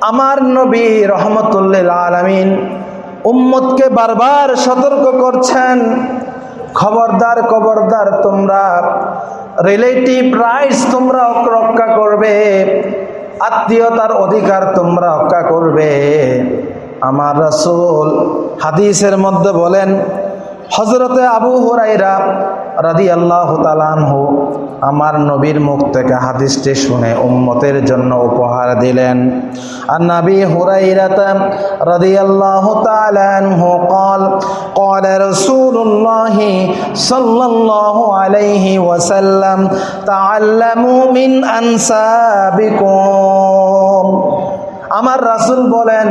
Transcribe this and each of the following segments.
আমার নবী রহমতুল্লিল আলমিন উম্মতকে বারবার সতর্ক করছেন। খবরদার খবরদার তোমরা রিলেটিভ রাইটস তোমরা রক্ষা করবে, আত্মীয়তার অধিকার তোমরা রক্ষা করবে। আমার রাসূল হাদিসের মধ্যে বলেন হজরতে আবু হুরাইরা রাদি আল্লাহ তালানহু আমার নবীর মুখ থেকে হাদিসটি শুনে উম্মতের জন্য উপহার দিলেন আর নবী হুরাইরাতা রাদি আল্লাহ তালানহু قال قال رسول الله صلى الله عليه وسلم تعلموا من أنسابكم আমার রাসুল বলেন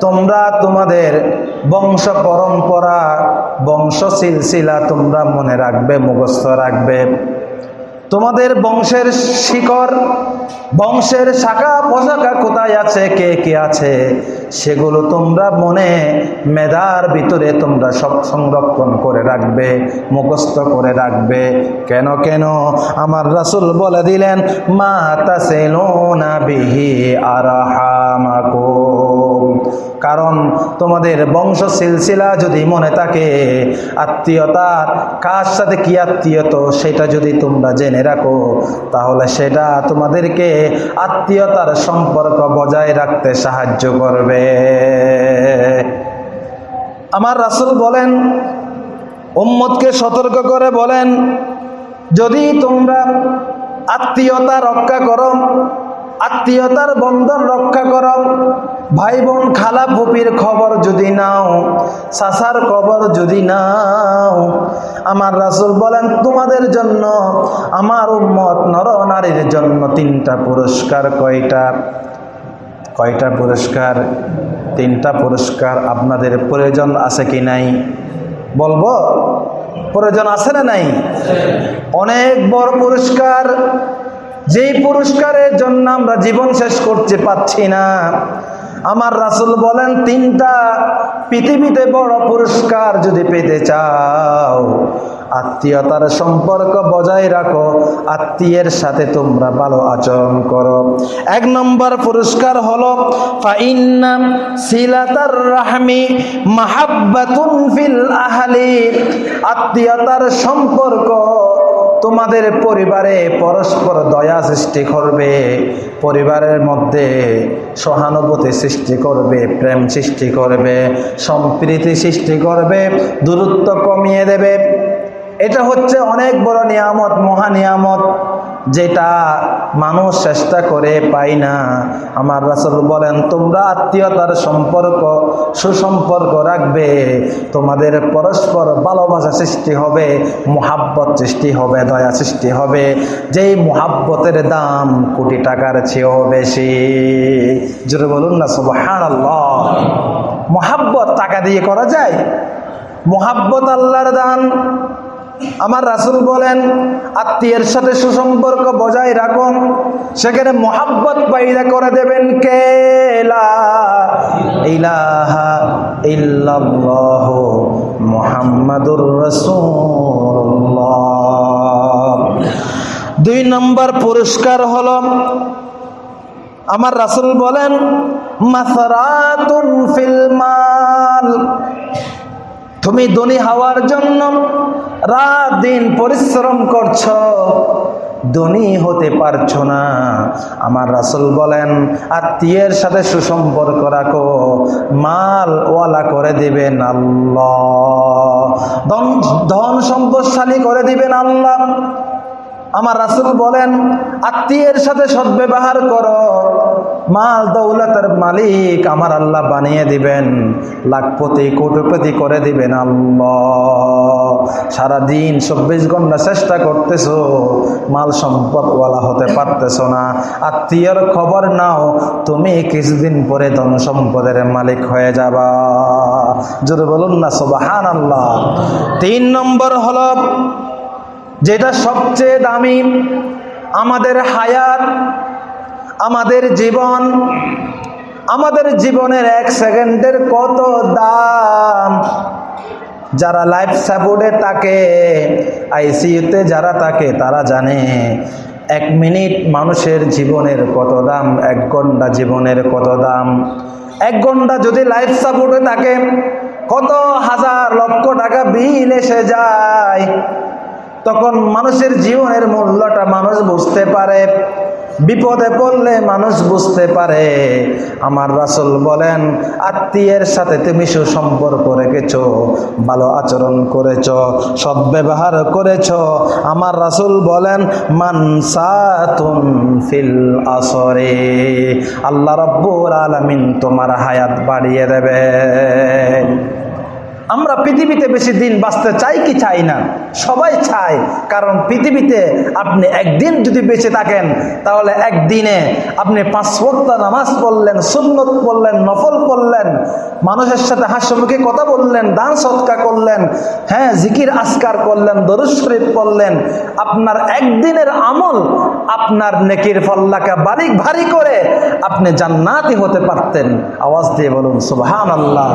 তোমরা তোমাদের বংশ পরম্পরা বংশ সিলসিলা তোমরা মনে রাখবে মুখস্থ রাখবে। তোমাদের বংশের শিকড়, বংশের শাখা পোশাকা কোথায় আছে, কে কে আছে? সেগুলো তোমরা মনে মেধার ভিতরে তোমরা সব সংরক্ষণ করে রাখবে, মুখস্থ করে রাখবে। কেন কেন? আমার রাসূল বলে দিলেন, মা তাসিলুনা বিহি আরহামাকুম। কারণ তোমাদের বংশ সিলসিলা যদি মনে থাকে, আত্মীয়তার কার সাথে কি আত্মীয়ত সেটা যদি তোমরা জেনে রাখো, তাহলে সেটা তোমাদেরকে আত্মীয়তার সম্পর্ক বজায় রাখতে সাহায্য করবে। আমার রাসুল বলেন, উম্মতকে সতর্ক করে বলেন, যদি তোমরা আত্মীয়তা রক্ষা করো, আত্মীয়তার বন্ধন রক্ষা করো ভাই বোন খালা ফুপির খবর যদি নাও, সাসার খবর যদি নাও, আমার রাসূল বলেন, তোমাদের জন্য আমার উম্মত নর নারীর জন্য তিনটা পুরস্কার কয়টা? কয়টা পুরস্কার? তিনটা পুরস্কার আপনাদের প্রয়োজন আছে কি নাই? বলব, প্রয়োজন আছে না নাই? অনেক বড় পুরস্কার, যেই পুরস্কারের জন্য আমরা জীবন শেষ করতে পাচ্ছি না আমার রাসূল বলেন, তিনটা পৃথিবীতে বড় পুরস্কার যদি পেতে চাও, আত্মীয়তার সম্পর্ক বজায় রাখো, আত্মীয়ের সাথে তোমরা ভালো আচরণ করো। এক নম্বর পুরস্কার হলো আহলি, আত্মীয়তার সম্পর্ক তোমাদের পরিবারে পরস্পর দয়া সৃষ্টি করবে, পরিবারের মধ্যে সহানুভূতি সৃষ্টি করবে, প্রেম সৃষ্টি করবে, সম্প্রীতি সৃষ্টি করবে, দূরত্ব কমিয়ে দেবে। এটা হচ্ছে অনেক বড় নিয়ামত, মহা নিয়ামত। যেটা মানুষ চেষ্টা করে পাই না। আমার রাসূল বলেন, তোমরা আত্মীয়তার সম্পর্ক, সুসম্পর্ক রাখবে। তোমাদের পরস্পর ভালোবাসা সৃষ্টি হবে, মোহাব্বত সৃষ্টি হবে, দয়া সৃষ্টি হবে। যেই মোহাব্বতের দাম কোটি টাকার চেয়েও বেশি। জোরে বলুন না সুবহান আল্লাহ মোহাব্বত টাকা দিয়ে করা যায়? মোহাব্বত আল্লাহর দান আমার রাসূল বলেন, আত্মীয়ের সাথে সুসম্পর্ক বজায় রাখুন সেখানে মোহাব্বত পাইদা করে দেবেন কে? মুহাম্মাদুর দুই নম্বর পুরস্কার হলো, আমার রাসূল বলেন, মাসারাতুন ফিল মাল তুমি ধনী হওয়ার জন্য রাত দিন পরিশ্রম করছ। ধনী হতে পারছ না। আমার রাসুল বলেন, আত্মীয়ের সাথে সুসম্পর্ক রাখো। মাল ওয়ালা করে দেবেন আল্লাহ। ধন সম্পদশালী করে দিবেন আল্লাহ। আমার রাসূল বলেন, আত্মীয়ের সাথে সদ্ব্যবহার করো। মাল দৌলতের মালিক আমার আল্লাহ বানিয়ে দিবেন। লাখপতি, কোটিপতি করে দিবেন আল্লাহ। সারাদিন চব্বিশ ঘণ্টা চেষ্টা করতেছো, মাল সম্পদওয়ালা হতে পারতেছো না। আত্মীয়র খবর নাও, তুমি কিছুদিন পরে ধন সম্পদের মালিক হয়ে যাবা। যদি বলুন না সোবাহান আল্লাহ তিন নম্বর হলো যেটা সবচেয়ে দামি, আমাদের হায়াত, আমাদের জীবন, আমাদের জীবনের এক সেকেন্ডের কত দাম? যারা লাইফ সাপোর্টে থাকে আইসিইউতে যারা থাকে, তারা জানে এক মিনিট মানুষের জীবনের কত দাম, এক ঘণ্টা জীবনের কত দাম? এক ঘণ্টা যদি লাইফ সাপোর্টে থাকে, কত হাজার লক্ষ টাকা বিল এসে যায়? তখন মানুষের জীবনের মূল্যটা মানুষ বুঝতে পারে। বিপদে পড়লে মানুষ বুঝতে পারে। আমার রাসুল বলেন, আত্মীয়ের সাথে তুমি সুসম্পর্ক রেখেছ, ভালো আচরণ করেছ সদ্ব্যবহার করেছ। আমার রাসুল বলেন মানসাতুন ফিল আসরে, আল্লাহ রব্বুল আলামিন তোমার হায়াত বাড়িয়ে দেবে। আমরা পৃথিবীতে বেশি দিন বাঁচতে চাই কি চাই না? সবাই চায়, কারণ পৃথিবীতে আপনি একদিন যদি বেঁচে থাকেন, তাহলে একদিনে আপনি পাঁচ ওয়াক্ত নামাজ পড়লেন, সুন্নত পড়লেন, নফল পড়লেন, মানুষের সাথে হাস্যমুখে কথা বললেন, দান সৎকা করলেন হ্যাঁ জিকির আসকার করলেন, দরুদ পড়লেন, আপনার একদিনের আমল আপনার নেকির ফল্লাকে বারিক ভারী করে আপনি জান্নাতি হতে পারতেন। আওয়াজ দিয়ে বলুন সুবহান আল্লাহ